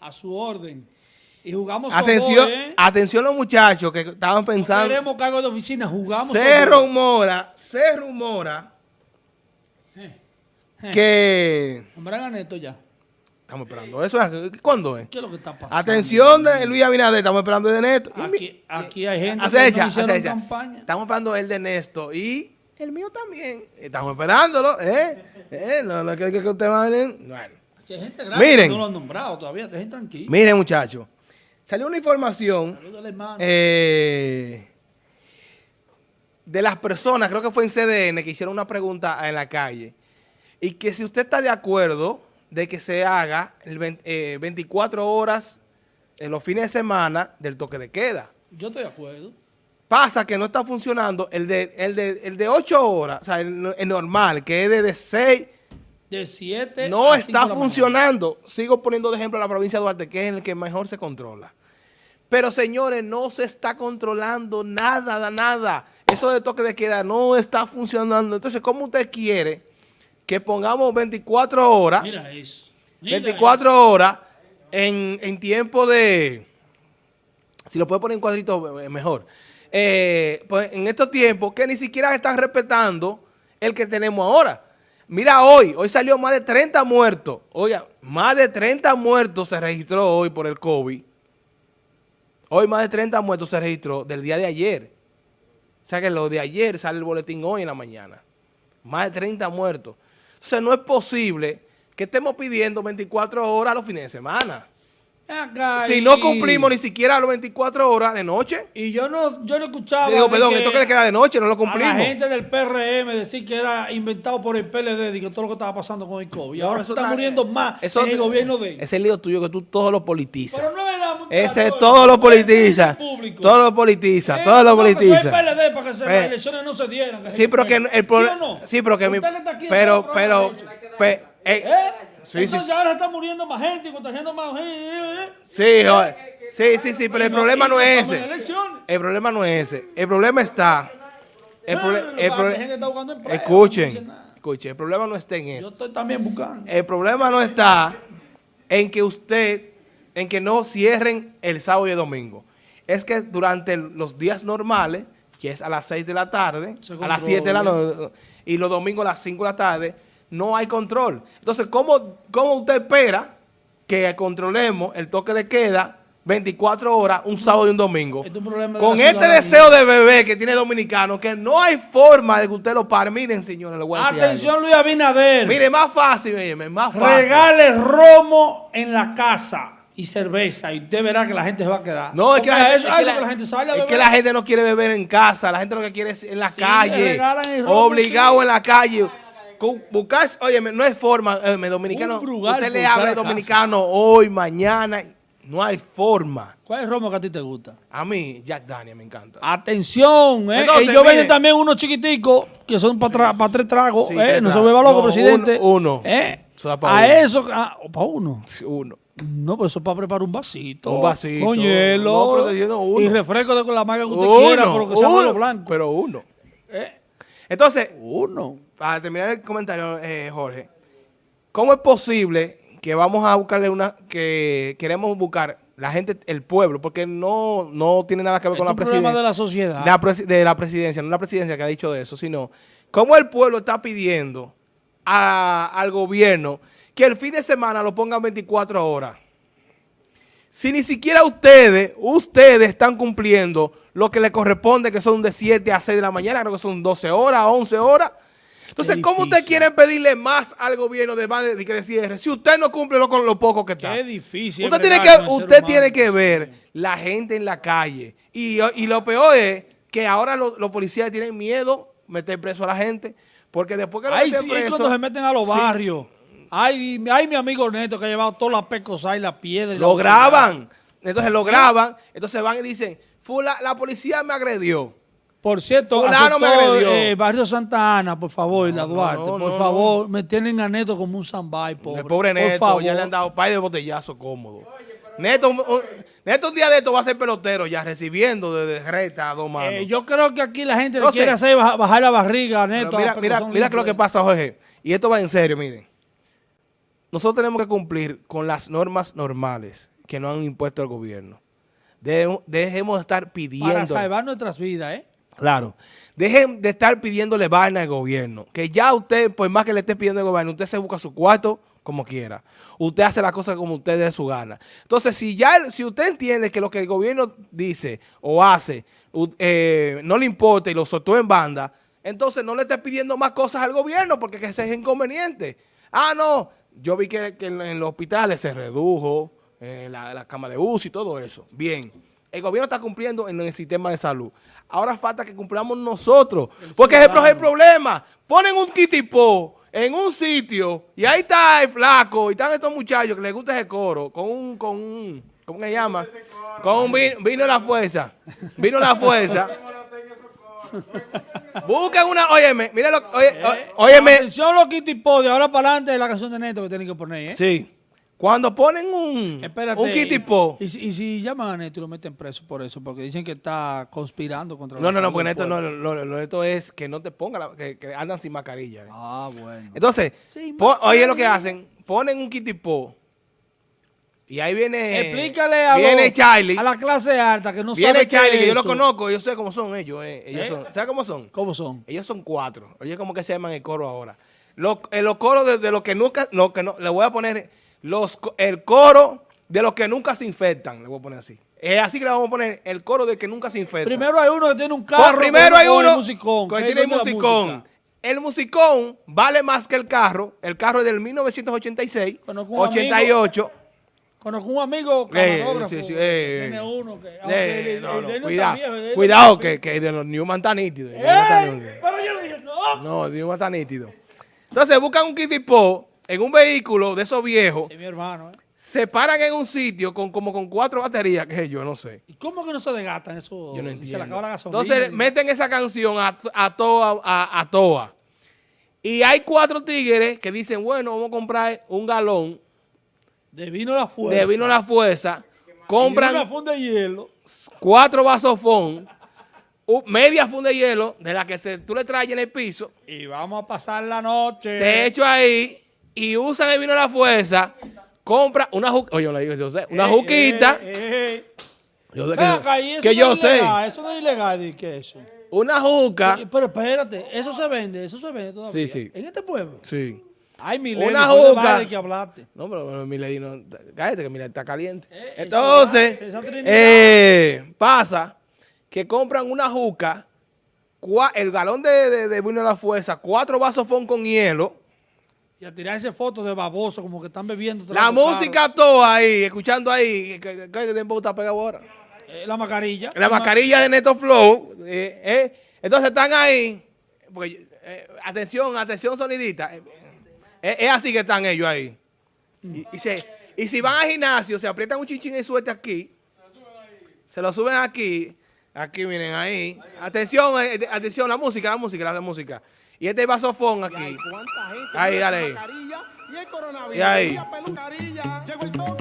A su orden. Y jugamos Atención, softball, ¿eh? atención los muchachos que estaban No pensando. queremos cargo de oficina, jugamos se softball. rumora, se rumora Eh, que... Nombran a Neto ya. Estamos esperando eso. ¿Cuándo es? ¿Qué es lo que está pasando? Atención de Luis Abinader, estamos esperando el de Neto. Aquí, aquí hay gente Acecha, no acecha. campaña. Estamos esperando el de Nesto y el mío también. Estamos esperándolo, ¿eh? ¿Eh? No, no, que, que, que usted va a venir. Bueno. Hay gente grande Miren. que no lo han nombrado todavía. Dejen tranquilo. Miren, muchachos. Salió una información eh, de las personas, creo que fue en CDN, que hicieron una pregunta en la calle. Y que si usted está de acuerdo de que se haga el 20, eh, 24 horas en los fines de semana del toque de queda. Yo estoy de acuerdo. Pasa que no está funcionando el de, el de, el de 8 horas, o sea, el, el normal, que es de, de 6, De 7 no está funcionando. Sigo poniendo de ejemplo a la provincia de Duarte, que es el que mejor se controla. Pero señores, no se está controlando nada, nada. Eso de toque de queda no está funcionando. Entonces, ¿cómo usted quiere que pongamos 24 horas, Mira eso. Mira 24 horas en, en tiempo de... Si lo puede poner en cuadrito, eh, mejor. Eh, pues en estos tiempos que ni siquiera están respetando el que tenemos ahora. Mira hoy, hoy salió más de 30 muertos. Oiga, más de 30 muertos se registró hoy por el COVID. Hoy más de 30 muertos se registró del día de ayer. O sea que lo de ayer sale el boletín hoy en la mañana. Más de 30 muertos. Entonces no es posible que estemos pidiendo 24 horas los fines de semana. Acá Si y- no cumplimos ni siquiera las 24 horas de noche. Y yo no, yo no escuchaba. Digo, perdón, que esto que le queda de noche, no lo A cumplimos. la gente del PRM decir que era inventado por el PLD y que todo lo que estaba pasando con el COVID. Y ahora se está muriendo más eso en el gobierno de él. Ese es el lío tuyo que tú todo lo politizas. Pero no es. Ese todo lo politiza. Público. Todo lo politiza. Eh, Todo lo soy politiza. PLD para que se- Eh. las elecciones no se dieran. Sí, pero que el problema. ¿Sí o no? Sí, pero que mi. Pero, pero. eh, ¿Eh? Sí, sí, Entonces sí. ahora está muriendo más gente y contagiando más gente. Sí, joder. sí, sí, sí, pero el problema no es ese. El problema no es ese. El problema está. El, el escuchen, escuchen, el problema no está en Yo esto. estoy también buscando. El problema no está en que usted, en que no cierren el sábado y el domingo. Es que durante los días normales, que es a las 6 de la tarde, a las 7 de la noche, y los domingos a las 5 de la tarde, no hay control. Entonces, ¿cómo, cómo usted espera que controlemos el toque de queda 24 horas, un sábado y un domingo? Es un problema de Con este deseo de bebé que tiene dominicano, que no hay forma de que usted lo pare. Miren, señores, voy a decir algo. Atención, Luis Abinader. Mire, más fácil, oye, más fácil. Regale romo en la casa y cerveza y usted verá que la gente se va a quedar. No, es que, la gente, eso- es que ay, la- porque la gente sale a es que la gente no quiere beber en casa, la gente lo que quiere es en la Sí, calle, obligado en la calle. Buscar, oye, no hay forma, eh, dominicano, usted le habla dominicano hoy, mañana, no hay forma. ¿Cuál es el romo que a ti te gusta? A mí, Jack Daniel me encanta. Atención, ¿eh? Entonces, Ellos mire. venden también unos chiquiticos que son para tres tragos. Sí, ¿eh? tres No se vuelva loco, No, presidente. uno, uno. ¿Eh? Eso da pa' A uno. eso, para uno. Uno. No, pero eso es para preparar un vasito. Un vasito. Con hielo. No, pero uno. Y refresco de con la maga que usted Uno, quiera, pero que sea uno, blanco. pero uno. ¿Eh? Entonces, Uno. Para terminar el comentario, eh, Jorge, ¿cómo es posible que vamos a buscarle una, que queremos buscar la gente, el pueblo, porque no, no tiene nada que ver Es con la presidencia? de la sociedad. de la, presi- de la presidencia, no la presidencia que ha dicho de eso, sino cómo el pueblo está pidiendo a- al gobierno que el fin de semana lo pongan 24 horas. Si ni siquiera ustedes, ustedes están cumpliendo lo que le corresponde, que son de 7 a 6 de la mañana, creo que son 12 horas, 11 horas. Entonces, ¿cómo difícil. ustedes quieren pedirle más al gobierno de, que cierre si usted no cumple lo- con lo poco que está? Qué difícil. Usted tiene que, usted tiene que ver la gente en la calle. Y, y lo peor es que ahora lo- los policías tienen miedo meter preso a la gente. Porque después que lo Ay, meten sí, preso. cuando se meten a los sí, barrios. Ay, ay, mi amigo Neto que ha llevado todas las pecosas y la piedra. y Lo graban. Entonces lo graban. Entonces van y dicen, Fula, la policía me agredió. Por cierto, Fulano me aceptó, agredió. eh, Barrio Santa Ana, por favor, la Duarte, no, por no, favor, me tienen a Neto como un sambay, pobre. El pobre por Neto, favor. ya le han dado par de botellazo cómodo. Neto, un, un- Neto un día de esto va a ser pelotero ya, recibiendo desde reta a dos manos. Eh, yo creo que aquí la gente Entonces- le quiere hacer baja- bajar la barriga a Neto. mira, mira, mira lo que pasa, Jorge. Y esto va en serio, miren. nosotros tenemos que cumplir con las normas normales que nos han impuesto el gobierno. Dejemos de estar Para pidiendo. salvar nuestras vidas, ¿eh? Claro. Dejen de estar pidiéndole vaina al gobierno. Que ya usted, por más que le esté pidiendo al gobierno, usted se busca su cuarto como quiera. Usted hace las cosas como usted dé su gana. Entonces, si ya si usted entiende que lo que el gobierno dice o hace eh, no le importa y lo soltó en banda, entonces no le esté pidiendo más cosas al gobierno porque que ese es inconveniente. Ah, no. Yo vi que, en, los hospitales se redujo eh, la, la cama de UCI y todo eso. Bien. El gobierno está cumpliendo en el sistema de salud. Ahora falta que cumplamos nosotros. Porque ese es el problema. Ponen un kitipo en un sitio y ahí está el flaco y están estos muchachos que les gusta ese coro con un, con un, ¿cómo se llama? Con un vino, la fuerza. Vino la fuerza. Busquen una, óyeme, mira lo, oye, Eh, óyeme. Atención los Kitty Po, de ahora para adelante es la canción de Neto que tienen que poner, ¿eh? Sí. Cuando ponen un, Espérate. un kitipo. Y, si- y si llaman a Neto y lo meten preso por eso, porque dicen que está conspirando contra No, no, no, porque esto no, lo, lo- lo- esto es que no te ponga, la- que, que andan sin mascarilla. eh. Ah, bueno. Entonces, Sí, po- mascarilla. oye lo que hacen, ponen un kitipo y ahí viene, Explícale a, viene los- Charlie, a la clase alta que no viene sabe qué Charlie, es que yo lo conozco, yo sé cómo son ellos, eh, ellos ¿Eh? son, ¿sabes cómo son? ¿Cómo son? Ellos son cuatro, oye cómo que se llaman el coro ahora. Los, eh, los coros de, de los que nunca, lo que no, le voy a poner los, el coro de los que nunca se infectan, le voy a poner así. Es así que le vamos a poner el coro de que nunca se infectan. Primero hay uno que tiene un Pues carro. primero hay uno musicón, que tiene la musicón. El musicón vale más que el carro. El carro es del 1986, Conozco un 88. Conozco un amigo Eh, sí, sí, eh, tiene eh. uno que. Eh, no, no, no cuidado, cuidado que, que de los Newman está nítido. ¡Eh! Pero yo le dije, no. No, Newman está nítido. Entonces buscan un kitipo en un vehículo de esos viejos, mi hermano, ¿eh? se paran en un sitio con como con cuatro baterías, que yo no sé. ¿Y cómo que no se desgastan eso? Yo no Se le entiendo. acaba la gasolina. Entonces meten esa canción a, a toa, a, a toa. Y hay cuatro tigres que dicen, bueno, vamos a comprar un galón De vino la fuerza. de vino la fuerza, Y una compran funda de hielo. cuatro vasofón, media funda de hielo, de la que se, tú le traes en el piso, Y vamos a pasar la noche. se echa ahí y usan el vino de la fuerza, compra una juca, oye, yo le digo, yo sé, una Eh, juquita, eh, eh. yo sé que, acá, eso que no yo es sé, ilegal, Eso no es ilegal, ¿y qué es eso? una juca, Pero espérate, eso se vende, eso se vende todavía. Sí, sí. En este pueblo. sí. Ay, mi Una de juca. baile que hablaste. No, pero Milady no. Cállate que Milady está caliente. Eh, Entonces, eh, pasa que compran una juca, cua- el galón de, de, de vino de la fuerza, cuatro vasos fon con hielo, Y a tirarse fotos de baboso, como que están bebiendo. la música toda ahí, escuchando ahí. ¿Qué, tiempo está pegado ahora? Eh, la mascarilla. La mascarilla de Neto Flow. eh, eh. Entonces están ahí. Porque, eh, atención, atención, sonidita. es así que están ellos ahí. Y, y se- y si van al gimnasio, se aprietan un chinchín y suerte aquí. Se lo suben aquí. Aquí, miren, ahí. Atención, atención, la música, la música, la música. Y este vasofón aquí. ¿Cuánta gente Ahí, dale? Y el coronavirus. Y ahí.